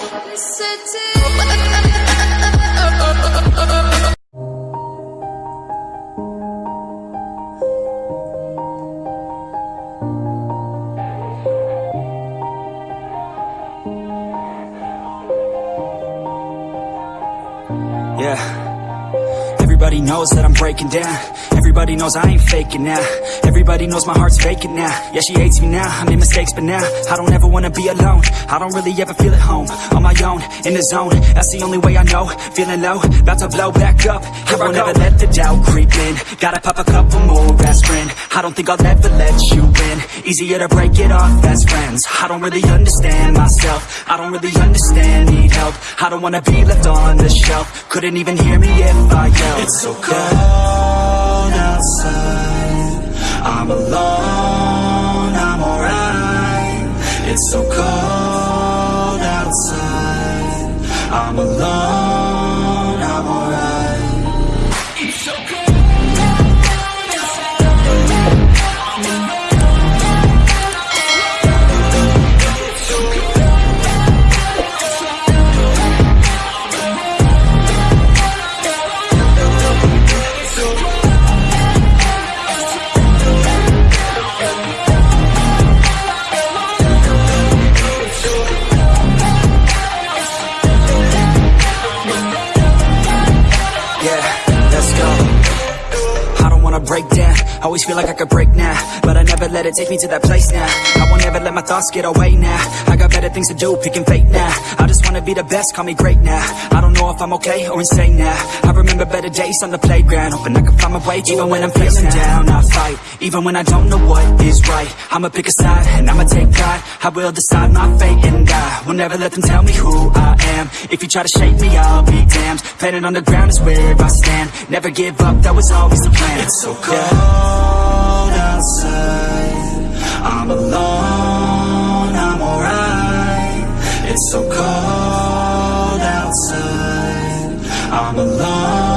Yeah. Knows that I'm breaking down. Everybody knows I ain't faking now. Everybody knows my heart's vacant now. Yeah, she hates me now, I made mistakes but now I don't ever wanna be alone. I don't really ever feel at home On my own, in the zone. That's the only way I know. Feeling low, about to blow back up. I won't ever let the doubt creep in. Gotta pop a couple more aspirin. I don't think I'll ever let you in Easier to break it off best friends. I don't really understand myself. I don't really understand, need help. I don't wanna be left on the shelf Couldn't even hear me if I yelled. It's so cold outside. I'm alone, I'm alright. It's so cold outside. I'm alone, break. Always feel like I could break now, but I never let it take me to that place now. I won't ever let my thoughts get away now. I got better things to do, picking fate now. I just wanna be the best, call me great now. I don't know if I'm okay or insane now. I remember better days on the playground, hoping I can find my way even when I'm feeling down. I fight, even when I don't know what is right. I'ma pick a side and I'ma take pride. I will decide my fate and I will never let them tell me who I am. If you try to shake me, I'll be damned. Planet on the ground is where I stand. Never give up, that was always the plan. It's so cold outside. I'm alone, I'm alright. It's so cold outside. I'm alone,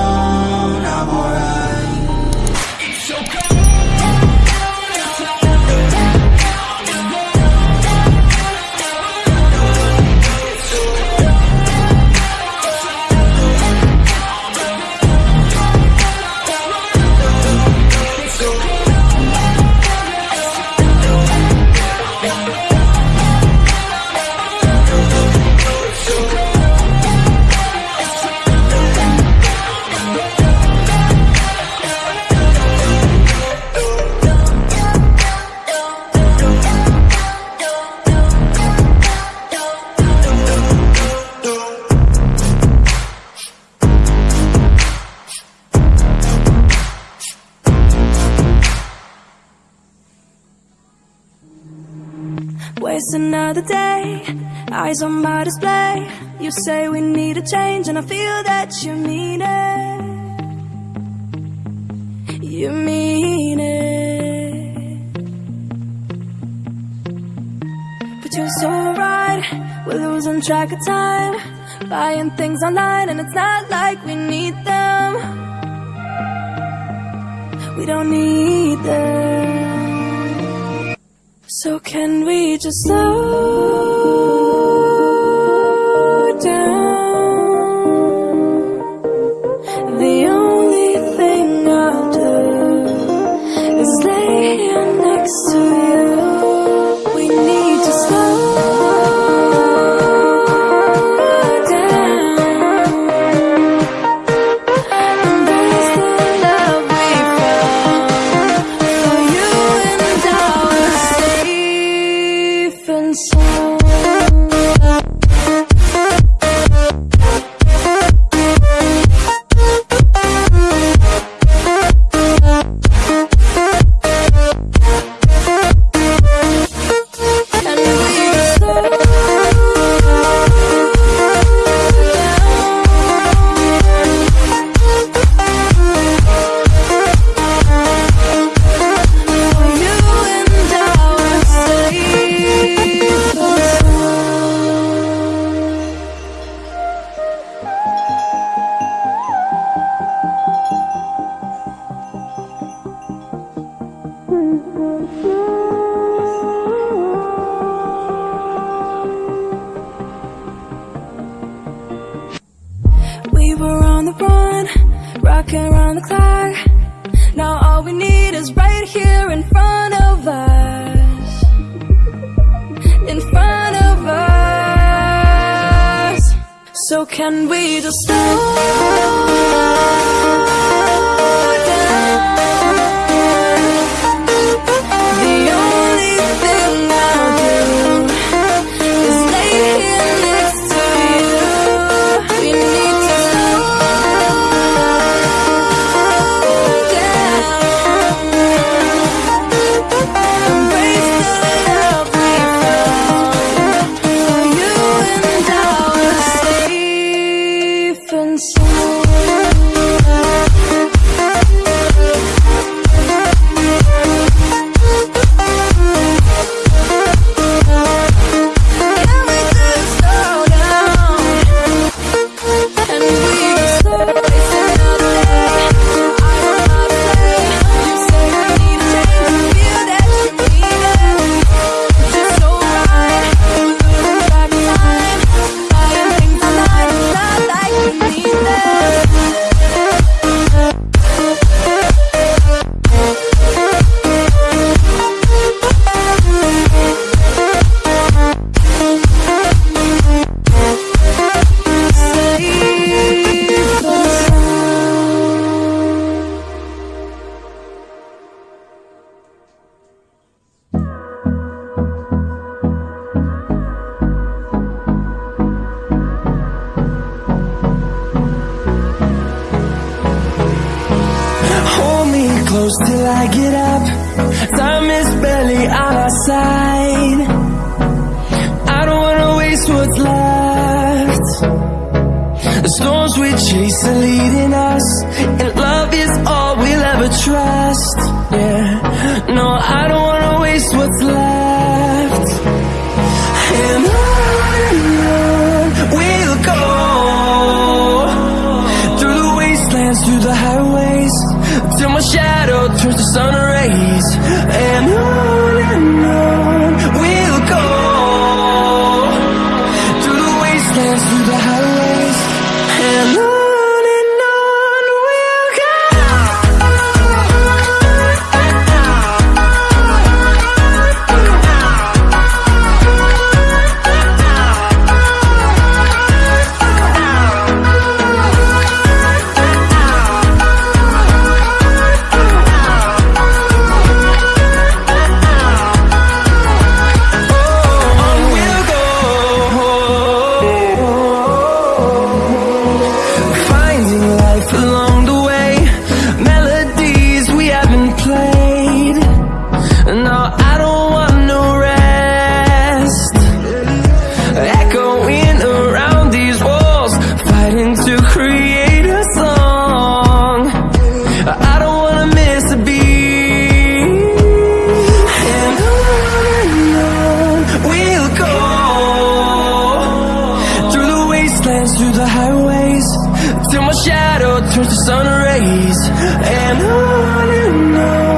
another day, eyes on my display. You say we need a change, and I feel that you mean it. You mean it. But you're so right, we're losing track of time. Buying things online, and it's not like we need them. We don't need them. So can we just slow We were on the run, rocking around the clock. Now all we need is right here in front of us. In front of us. So can we just slow down? I get up Time is barely on our side. I don't wanna waste what's left. The storms we chase are leading us And love is all we'll ever trust. Yeah, No, I don't wanna waste what's left. And on we'll go Through the wastelands, through the highways Till my shadow through the highways Till my shadow turns to sun rays. And on and on.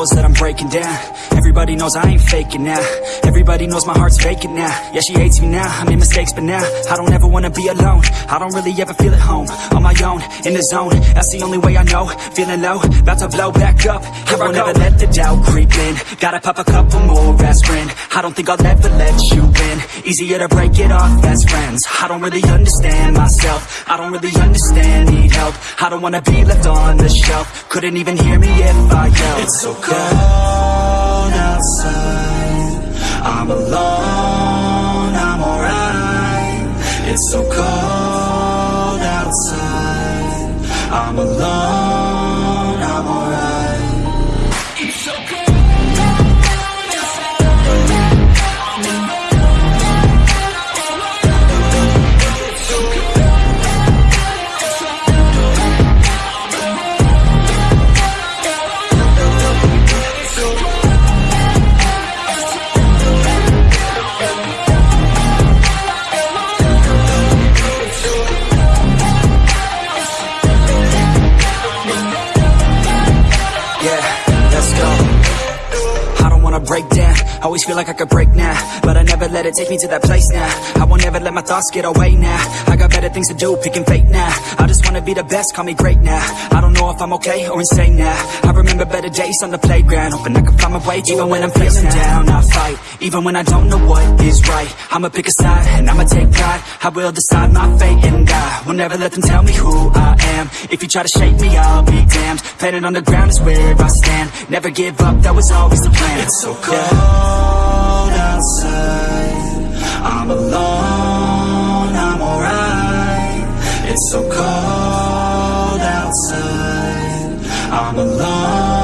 That I'm breaking down. Everybody knows I ain't faking now. Everybody knows my heart's vacant now. Yeah, she hates me now, I made mistakes but now I don't ever wanna be alone. I don't really ever feel at home. On my own, in the zone. That's the only way I know. Feeling low, about to blow back up. Here I won't ever let the doubt creep in. Gotta pop a couple more aspirin. I don't think I'll ever let you in Easier to break it off best friends. I don't really understand myself. I don't really understand, need help. I don't wanna be left on the shelf. Couldn't even hear me if I yelled. It's so cold outside. I'm alone, feel like I could break now But I never let it take me to that place now. I won't ever let my thoughts get away now. I got better things to do, picking fate now. I just wanna be the best, call me great now. I don't know if I'm okay or insane now. I remember better days on the playground Hoping I can find my way even when I'm feeling down. I fight, even when I don't know what is right. I'ma pick a side, and I'ma take pride. I will decide my fate and I will never let them tell me who I am. If you try to shake me, I'll be damned. Planet on the ground is where I stand. Never give up, that was always the plan. It's so cold outside. I'm alone, I'm alright. It's so cold outside. I'm alone.